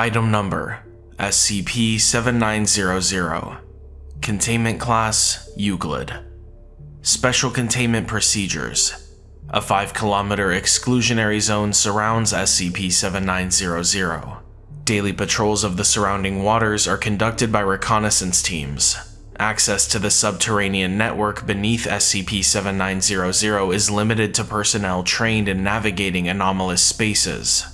Item Number SCP-7900 Containment Class Euclid Special Containment Procedures A 5 kilometer exclusionary zone surrounds SCP-7900. Daily patrols of the surrounding waters are conducted by reconnaissance teams. Access to the subterranean network beneath SCP-7900 is limited to personnel trained in navigating anomalous spaces.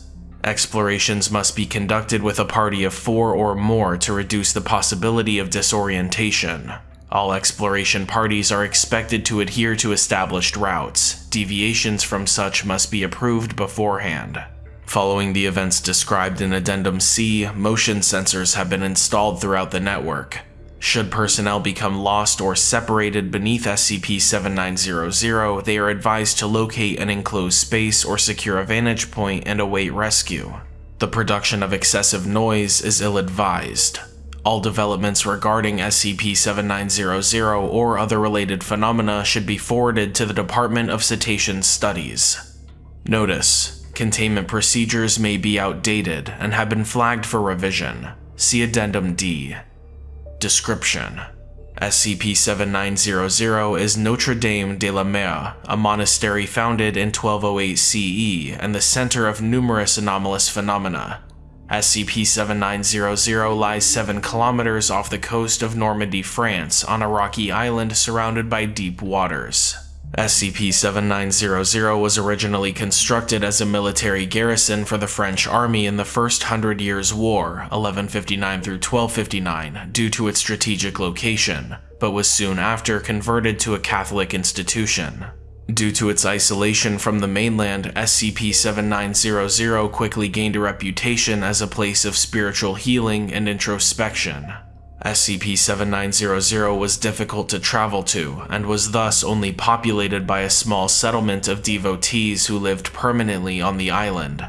Explorations must be conducted with a party of four or more to reduce the possibility of disorientation. All exploration parties are expected to adhere to established routes. Deviations from such must be approved beforehand. Following the events described in Addendum C, motion sensors have been installed throughout the network. Should personnel become lost or separated beneath SCP-7900, they are advised to locate an enclosed space or secure a vantage point and await rescue. The production of excessive noise is ill-advised. All developments regarding SCP-7900 or other related phenomena should be forwarded to the Department of Cetacean Studies. Notice: Containment procedures may be outdated and have been flagged for revision. See Addendum D. Description SCP-7900 is Notre Dame de la Mer, a monastery founded in 1208 CE and the center of numerous anomalous phenomena. SCP-7900 lies 7 kilometers off the coast of Normandy, France, on a rocky island surrounded by deep waters. SCP-7900 was originally constructed as a military garrison for the French army in the First Hundred Years' War, 1159 through 1259, due to its strategic location, but was soon after converted to a Catholic institution. Due to its isolation from the mainland, SCP-7900 quickly gained a reputation as a place of spiritual healing and introspection. SCP-7900 was difficult to travel to, and was thus only populated by a small settlement of devotees who lived permanently on the island.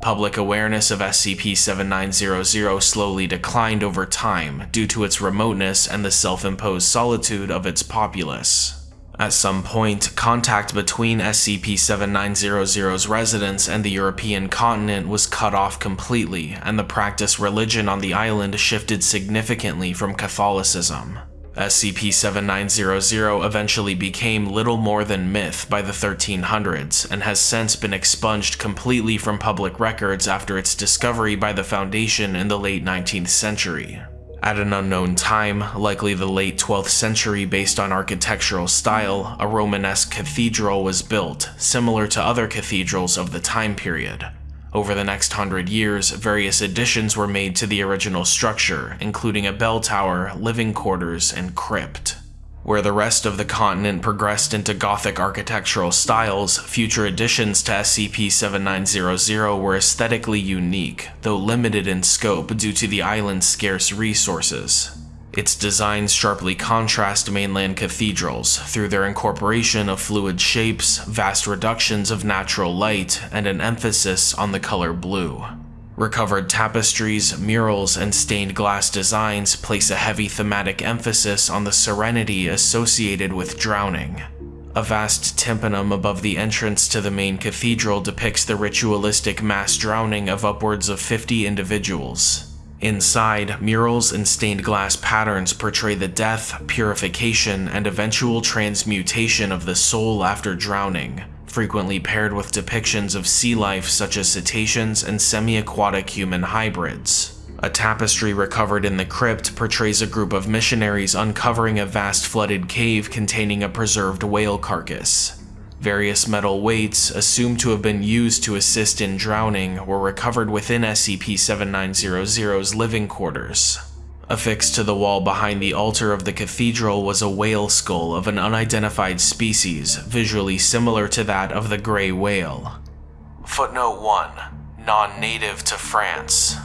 Public awareness of SCP-7900 slowly declined over time due to its remoteness and the self-imposed solitude of its populace. At some point, contact between SCP-7900's residents and the European continent was cut off completely, and the practice religion on the island shifted significantly from Catholicism. SCP-7900 eventually became little more than myth by the 1300s, and has since been expunged completely from public records after its discovery by the Foundation in the late 19th century. At an unknown time, likely the late 12th century based on architectural style, a Romanesque cathedral was built, similar to other cathedrals of the time period. Over the next hundred years, various additions were made to the original structure, including a bell tower, living quarters, and crypt. Where the rest of the continent progressed into Gothic architectural styles, future additions to SCP-7900 were aesthetically unique, though limited in scope due to the island's scarce resources. Its designs sharply contrast mainland cathedrals through their incorporation of fluid shapes, vast reductions of natural light, and an emphasis on the color blue. Recovered tapestries, murals, and stained glass designs place a heavy thematic emphasis on the serenity associated with drowning. A vast tympanum above the entrance to the main cathedral depicts the ritualistic mass drowning of upwards of 50 individuals. Inside, murals and stained glass patterns portray the death, purification, and eventual transmutation of the soul after drowning, frequently paired with depictions of sea life such as cetaceans and semi-aquatic human hybrids. A tapestry recovered in the crypt portrays a group of missionaries uncovering a vast flooded cave containing a preserved whale carcass. Various metal weights, assumed to have been used to assist in drowning, were recovered within SCP-7900's living quarters. Affixed to the wall behind the altar of the cathedral was a whale skull of an unidentified species, visually similar to that of the gray whale. Footnote 1. Non-native to France.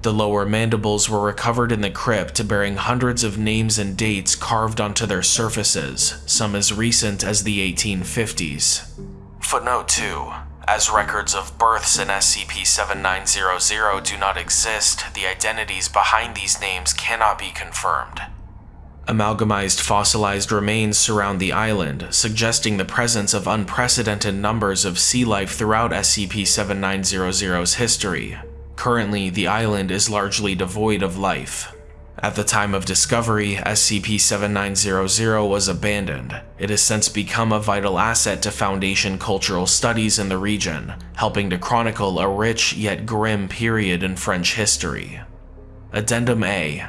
The lower mandibles were recovered in the crypt bearing hundreds of names and dates carved onto their surfaces, some as recent as the 1850s. Footnote 2. As records of births in SCP-7900 do not exist, the identities behind these names cannot be confirmed. Amalgamized fossilized remains surround the island, suggesting the presence of unprecedented numbers of sea life throughout SCP-7900's history. Currently, the island is largely devoid of life. At the time of discovery, SCP-7900 was abandoned. It has since become a vital asset to Foundation cultural studies in the region, helping to chronicle a rich yet grim period in French history. Addendum A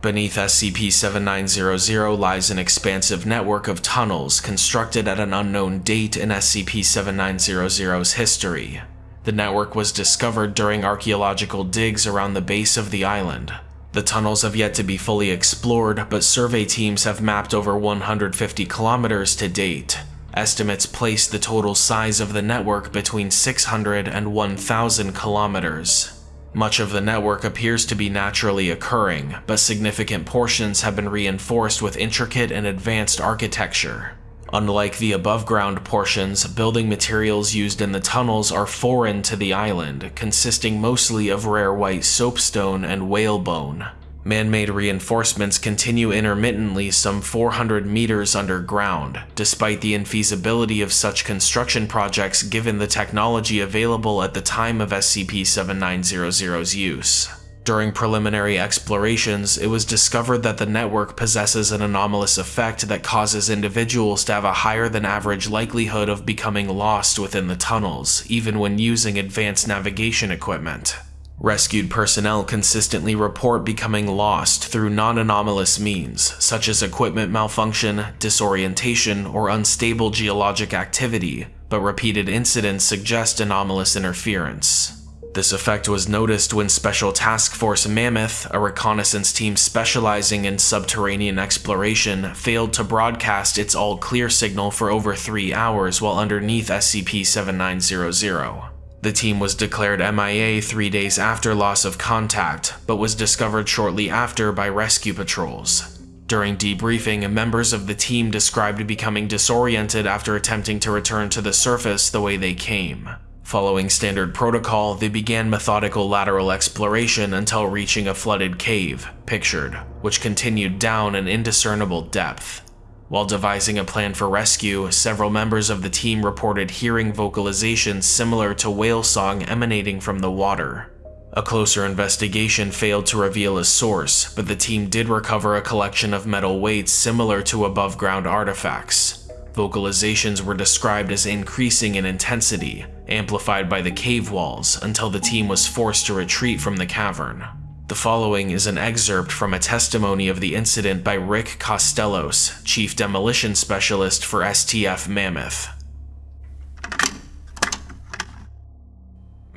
Beneath SCP-7900 lies an expansive network of tunnels constructed at an unknown date in SCP-7900's history. The network was discovered during archaeological digs around the base of the island. The tunnels have yet to be fully explored, but survey teams have mapped over 150 kilometers to date. Estimates place the total size of the network between 600 and 1,000 kilometers. Much of the network appears to be naturally occurring, but significant portions have been reinforced with intricate and advanced architecture. Unlike the above-ground portions, building materials used in the tunnels are foreign to the island, consisting mostly of rare white soapstone and whalebone. Man-made reinforcements continue intermittently some 400 meters underground, despite the infeasibility of such construction projects given the technology available at the time of SCP-7900's use. During preliminary explorations, it was discovered that the network possesses an anomalous effect that causes individuals to have a higher than average likelihood of becoming lost within the tunnels, even when using advanced navigation equipment. Rescued personnel consistently report becoming lost through non-anomalous means, such as equipment malfunction, disorientation, or unstable geologic activity, but repeated incidents suggest anomalous interference. This effect was noticed when Special Task Force Mammoth, a reconnaissance team specializing in subterranean exploration, failed to broadcast its all-clear signal for over three hours while underneath SCP-7900. The team was declared MIA three days after loss of contact, but was discovered shortly after by rescue patrols. During debriefing, members of the team described becoming disoriented after attempting to return to the surface the way they came. Following standard protocol, they began methodical lateral exploration until reaching a flooded cave, pictured, which continued down an indiscernible depth. While devising a plan for rescue, several members of the team reported hearing vocalizations similar to whale song emanating from the water. A closer investigation failed to reveal a source, but the team did recover a collection of metal weights similar to above-ground artifacts. Vocalizations were described as increasing in intensity, amplified by the cave walls, until the team was forced to retreat from the cavern. The following is an excerpt from a testimony of the incident by Rick Costellos, Chief Demolition Specialist for STF Mammoth.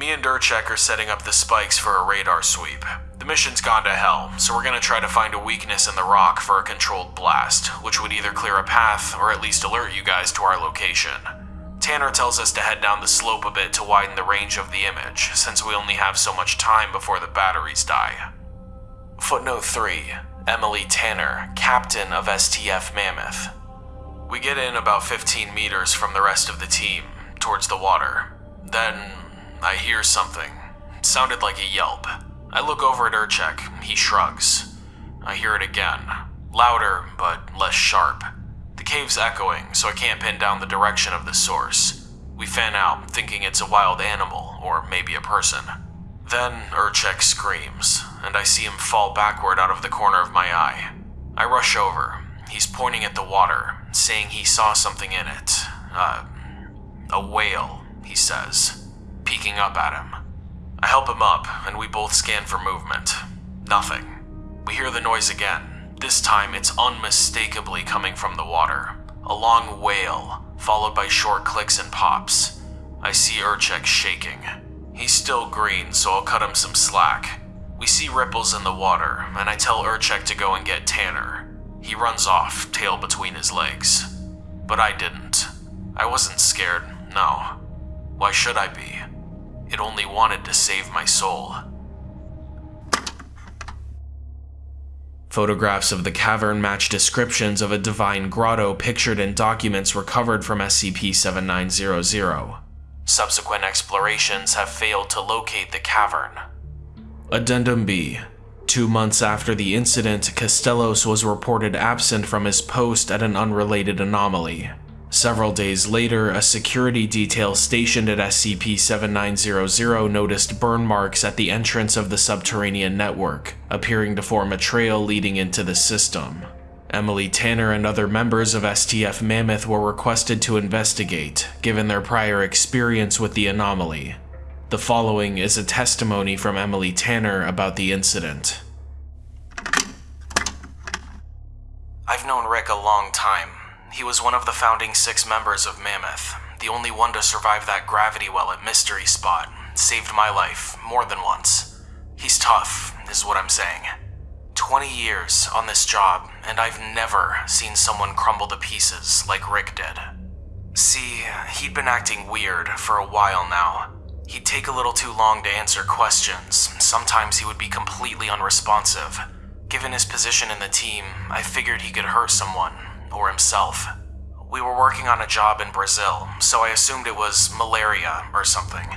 Me and Urchek are setting up the spikes for a radar sweep. The mission's gone to hell, so we're gonna try to find a weakness in the rock for a controlled blast, which would either clear a path or at least alert you guys to our location. Tanner tells us to head down the slope a bit to widen the range of the image, since we only have so much time before the batteries die. Footnote 3. Emily Tanner, Captain of STF Mammoth. We get in about 15 meters from the rest of the team, towards the water. Then, I hear something. It sounded like a yelp. I look over at Urchek. He shrugs. I hear it again. Louder, but less sharp. The cave's echoing, so I can't pin down the direction of the source. We fan out, thinking it's a wild animal, or maybe a person. Then Urchek screams, and I see him fall backward out of the corner of my eye. I rush over. He's pointing at the water, saying he saw something in it. Uh, a whale, he says, peeking up at him. I help him up, and we both scan for movement. Nothing. We hear the noise again, this time it's unmistakably coming from the water. A long wail, followed by short clicks and pops. I see Urchek shaking. He's still green, so I'll cut him some slack. We see ripples in the water, and I tell Urchek to go and get Tanner. He runs off, tail between his legs. But I didn't. I wasn't scared, no. Why should I be? It only wanted to save my soul. Photographs of the cavern match descriptions of a divine grotto pictured in documents recovered from SCP-7900. Subsequent explorations have failed to locate the cavern. Addendum B. Two months after the incident, Castellos was reported absent from his post at an unrelated anomaly. Several days later, a security detail stationed at SCP-7900 noticed burn marks at the entrance of the subterranean network, appearing to form a trail leading into the system. Emily Tanner and other members of STF Mammoth were requested to investigate, given their prior experience with the anomaly. The following is a testimony from Emily Tanner about the incident. I've known Rick a long time. He was one of the founding six members of Mammoth, the only one to survive that gravity well at Mystery Spot. Saved my life more than once. He's tough, is what I'm saying. 20 years on this job, and I've never seen someone crumble to pieces like Rick did. See, he'd been acting weird for a while now. He'd take a little too long to answer questions. Sometimes he would be completely unresponsive. Given his position in the team, I figured he could hurt someone, or himself. We were working on a job in Brazil, so I assumed it was malaria or something.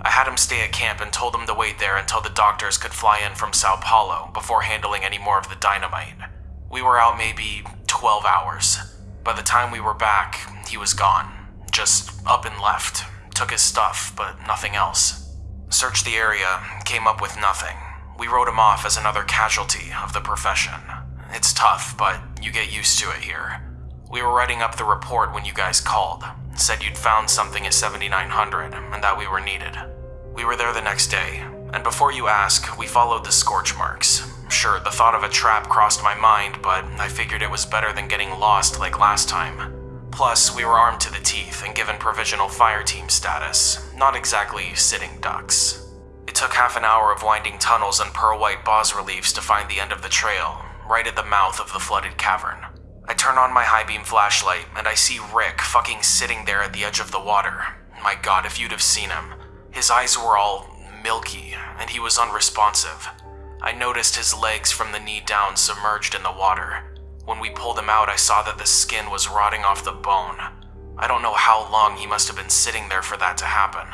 I had him stay at camp and told him to wait there until the doctors could fly in from Sao Paulo before handling any more of the dynamite. We were out maybe 12 hours. By the time we were back, he was gone. Just up and left. Took his stuff, but nothing else. Searched the area, came up with nothing. We wrote him off as another casualty of the profession. It's tough, but you get used to it here. We were writing up the report when you guys called. Said you'd found something at 7900 and that we were needed. We were there the next day, and before you ask, we followed the scorch marks. Sure, the thought of a trap crossed my mind, but I figured it was better than getting lost like last time. Plus, we were armed to the teeth and given provisional fire team status, not exactly sitting ducks. It took half an hour of winding tunnels and pearl white bas reliefs to find the end of the trail, right at the mouth of the flooded cavern. I turn on my high beam flashlight and I see Rick fucking sitting there at the edge of the water. My god, if you'd have seen him. His eyes were all milky and he was unresponsive. I noticed his legs from the knee down submerged in the water. When we pulled him out, I saw that the skin was rotting off the bone. I don't know how long he must have been sitting there for that to happen.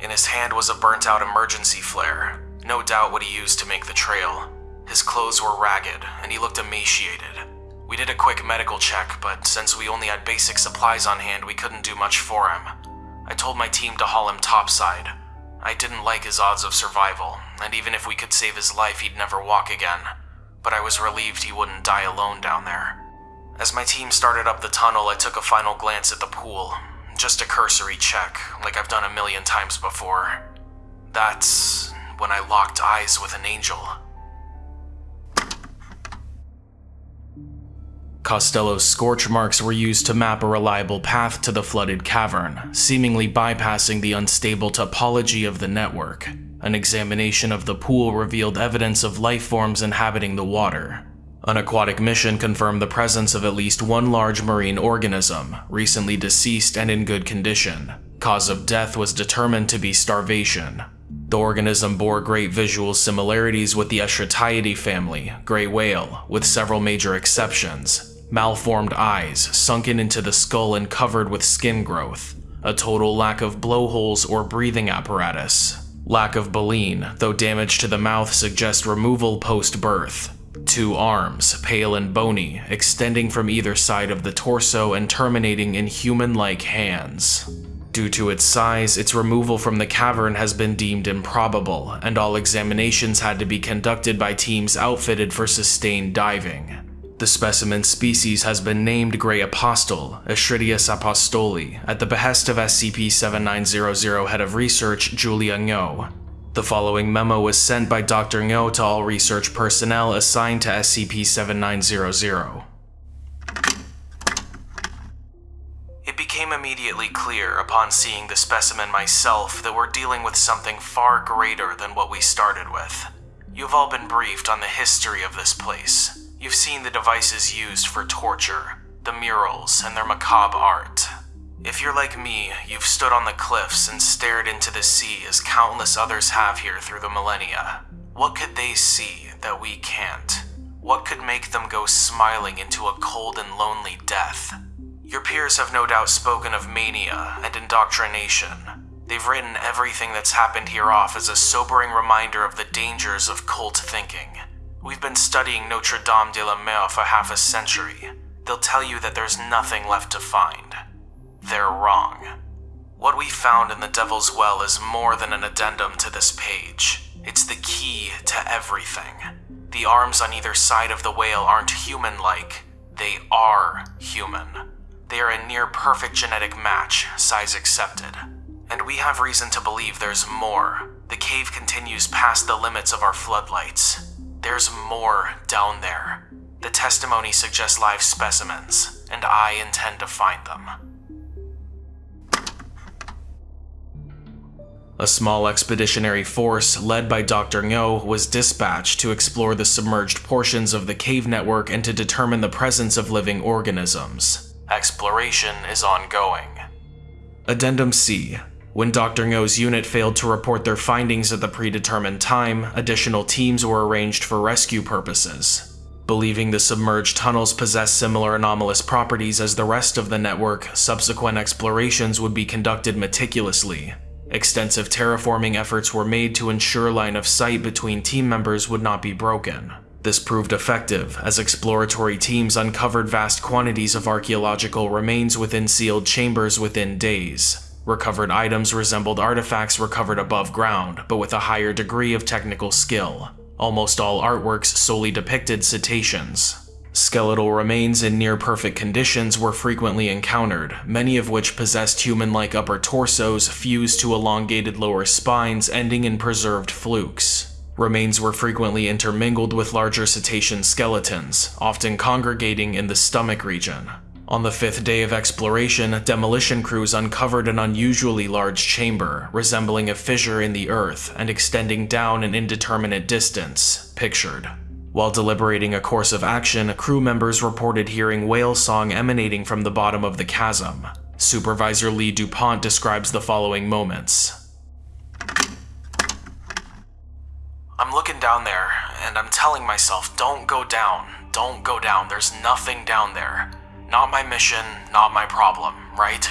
In his hand was a burnt out emergency flare, no doubt what he used to make the trail. His clothes were ragged, and he looked emaciated. We did a quick medical check, but since we only had basic supplies on hand, we couldn't do much for him. I told my team to haul him topside. I didn't like his odds of survival, and even if we could save his life, he'd never walk again. But I was relieved he wouldn't die alone down there. As my team started up the tunnel, I took a final glance at the pool. Just a cursory check, like I've done a million times before. That's when I locked eyes with an angel. Costello's scorch marks were used to map a reliable path to the flooded cavern, seemingly bypassing the unstable topology of the network. An examination of the pool revealed evidence of life forms inhabiting the water. An aquatic mission confirmed the presence of at least one large marine organism, recently deceased and in good condition. Cause of death was determined to be starvation. The organism bore great visual similarities with the Eschrichtiidae family, gray whale, with several major exceptions malformed eyes sunken into the skull and covered with skin growth, a total lack of blowholes or breathing apparatus, lack of baleen, though damage to the mouth suggests removal post-birth, two arms, pale and bony, extending from either side of the torso and terminating in human-like hands. Due to its size, its removal from the cavern has been deemed improbable, and all examinations had to be conducted by teams outfitted for sustained diving. The specimen species has been named Grey Apostle, Eschrichtius apostoli, at the behest of SCP-7900 Head of Research Julia Ngo. The following memo was sent by Dr. Ngo to all research personnel assigned to SCP-7900. It became immediately clear upon seeing the specimen myself that we're dealing with something far greater than what we started with. You've all been briefed on the history of this place, You've seen the devices used for torture, the murals, and their macabre art. If you're like me, you've stood on the cliffs and stared into the sea as countless others have here through the millennia. What could they see that we can't? What could make them go smiling into a cold and lonely death? Your peers have no doubt spoken of mania and indoctrination. They've written everything that's happened here off as a sobering reminder of the dangers of cult thinking. We've been studying Notre Dame de la Mer for half a century. They'll tell you that there's nothing left to find. They're wrong. What we found in the Devil's Well is more than an addendum to this page. It's the key to everything. The arms on either side of the whale aren't human like, they are human. They are a near perfect genetic match, size accepted. And we have reason to believe there's more. The cave continues past the limits of our floodlights. There's more down there. The testimony suggests live specimens, and I intend to find them. A small expeditionary force led by Dr. Ngo was dispatched to explore the submerged portions of the cave network and to determine the presence of living organisms. Exploration is ongoing. Addendum C. When Dr. Ngo's unit failed to report their findings at the predetermined time, additional teams were arranged for rescue purposes. Believing the submerged tunnels possess similar anomalous properties as the rest of the network, subsequent explorations would be conducted meticulously, Extensive terraforming efforts were made to ensure line of sight between team members would not be broken. This proved effective, as exploratory teams uncovered vast quantities of archaeological remains within sealed chambers within days. Recovered items resembled artifacts recovered above ground, but with a higher degree of technical skill. Almost all artworks solely depicted cetaceans, Skeletal remains in near perfect conditions were frequently encountered, many of which possessed human-like upper torsos fused to elongated lower spines ending in preserved flukes. Remains were frequently intermingled with larger cetacean skeletons, often congregating in the stomach region. On the fifth day of exploration, demolition crews uncovered an unusually large chamber, resembling a fissure in the earth and extending down an indeterminate distance, pictured. While deliberating a course of action, crew members reported hearing whale song emanating from the bottom of the chasm. Supervisor Lee DuPont describes the following moments. I'm looking down there, and I'm telling myself, don't go down, don't go down, there's nothing down there. Not my mission, not my problem, right?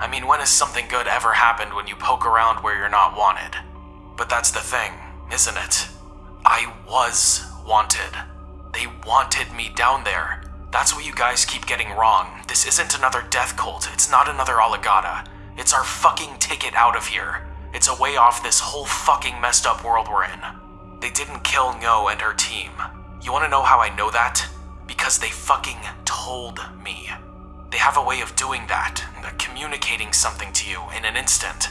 I mean, when has something good ever happened when you poke around where you're not wanted? But that's the thing, isn't it? I was wanted. They wanted me down there. That's what you guys keep getting wrong. This isn't another death cult. It's not another Alagadda. It's our fucking ticket out of here. It's a way off this whole fucking messed up world we're in. They didn't kill Ngo and her team. You wanna know how I know that? Because they fucking told me. They have a way of doing that, uh, communicating something to you in an instant.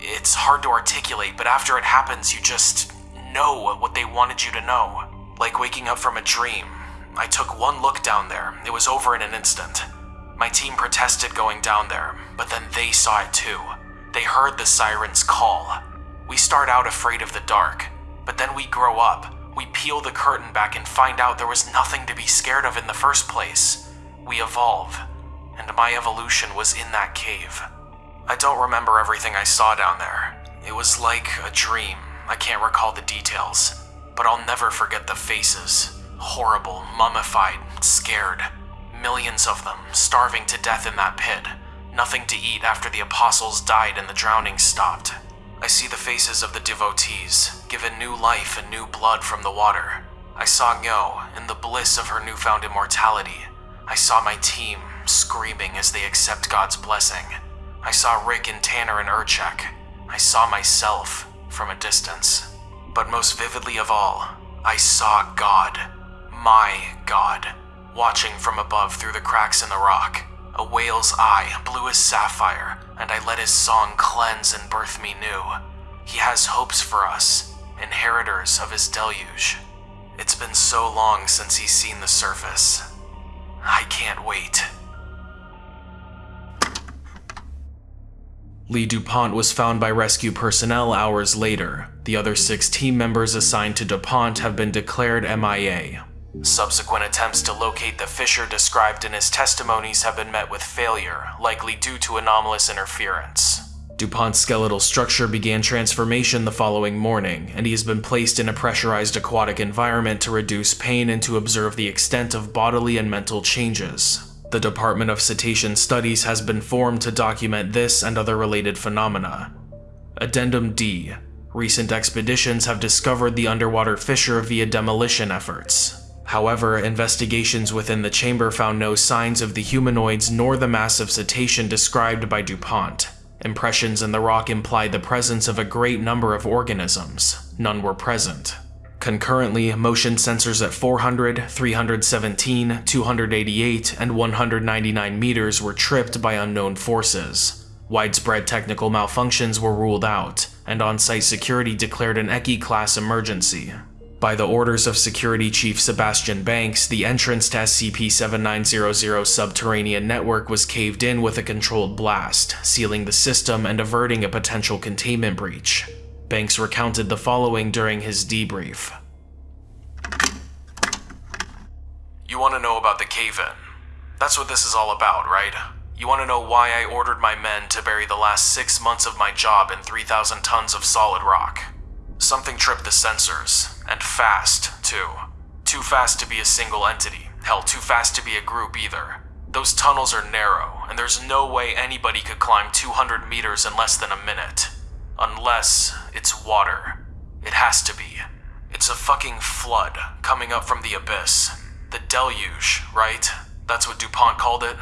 It's hard to articulate, but after it happens, you just know what they wanted you to know. Like waking up from a dream. I took one look down there. It was over in an instant. My team protested going down there, but then they saw it too. They heard the sirens call. We start out afraid of the dark, but then we grow up. We peel the curtain back and find out there was nothing to be scared of in the first place. We evolve, and my evolution was in that cave. I don't remember everything I saw down there. It was like a dream. I can't recall the details but I'll never forget the faces. Horrible, mummified, scared. Millions of them, starving to death in that pit. Nothing to eat after the apostles died and the drowning stopped. I see the faces of the devotees, given new life and new blood from the water. I saw Ngo in the bliss of her newfound immortality. I saw my team screaming as they accept God's blessing. I saw Rick and Tanner and Urchek. I saw myself from a distance. But most vividly of all, I saw God, my God, watching from above through the cracks in the rock. A whale's eye, blue as sapphire, and I let his song cleanse and birth me new. He has hopes for us, inheritors of his deluge. It's been so long since he's seen the surface. I can't wait. Lee DuPont was found by rescue personnel hours later. The other six team members assigned to DuPont have been declared MIA. Subsequent attempts to locate the fissure described in his testimonies have been met with failure, likely due to anomalous interference. DuPont's skeletal structure began transformation the following morning, and he has been placed in a pressurized aquatic environment to reduce pain and to observe the extent of bodily and mental changes. The Department of Cetacean Studies has been formed to document this and other related phenomena. Addendum D. Recent expeditions have discovered the underwater fissure via demolition efforts. However, investigations within the chamber found no signs of the humanoids nor the massive cetacean described by DuPont. Impressions in the rock imply the presence of a great number of organisms. None were present. Concurrently, motion sensors at 400, 317, 288, and 199 meters were tripped by unknown forces. Widespread technical malfunctions were ruled out, and on-site security declared an ECI-class emergency. By the orders of Security Chief Sebastian Banks, the entrance to SCP-7900's subterranean network was caved in with a controlled blast, sealing the system and averting a potential containment breach. Banks recounted the following during his debrief. You want to know about the cave-in? That's what this is all about, right? You want to know why I ordered my men to bury the last six months of my job in 3,000 tons of solid rock? Something tripped the sensors, and fast, too. Too fast to be a single entity. Hell, too fast to be a group either. Those tunnels are narrow, and there's no way anybody could climb 200 meters in less than a minute. Unless it's water. It has to be. It's a fucking flood coming up from the abyss. The deluge, right? That's what DuPont called it?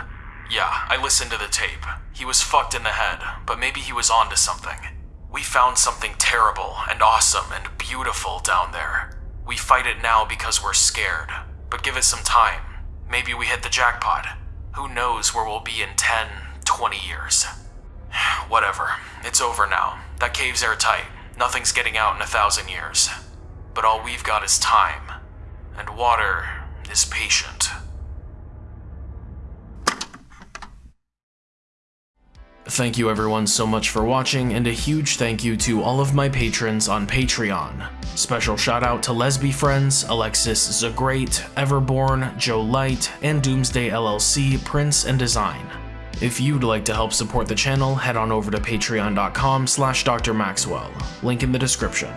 Yeah, I listened to the tape. He was fucked in the head, but maybe he was onto something. We found something terrible and awesome and beautiful down there. We fight it now because we're scared, but give it some time. Maybe we hit the jackpot. Who knows where we'll be in 10, 20 years. Whatever, it's over now. That cave's airtight. Nothing's getting out in a thousand years. But all we've got is time. And water is patient. Thank you everyone so much for watching, and a huge thank you to all of my patrons on Patreon. Special shout out to Lesby Friends, Alexis Zagrate, Everborn, Joe Light, and Doomsday LLC, Prince and Design. If you'd like to help support the channel, head on over to patreon.com slash drmaxwell, link in the description.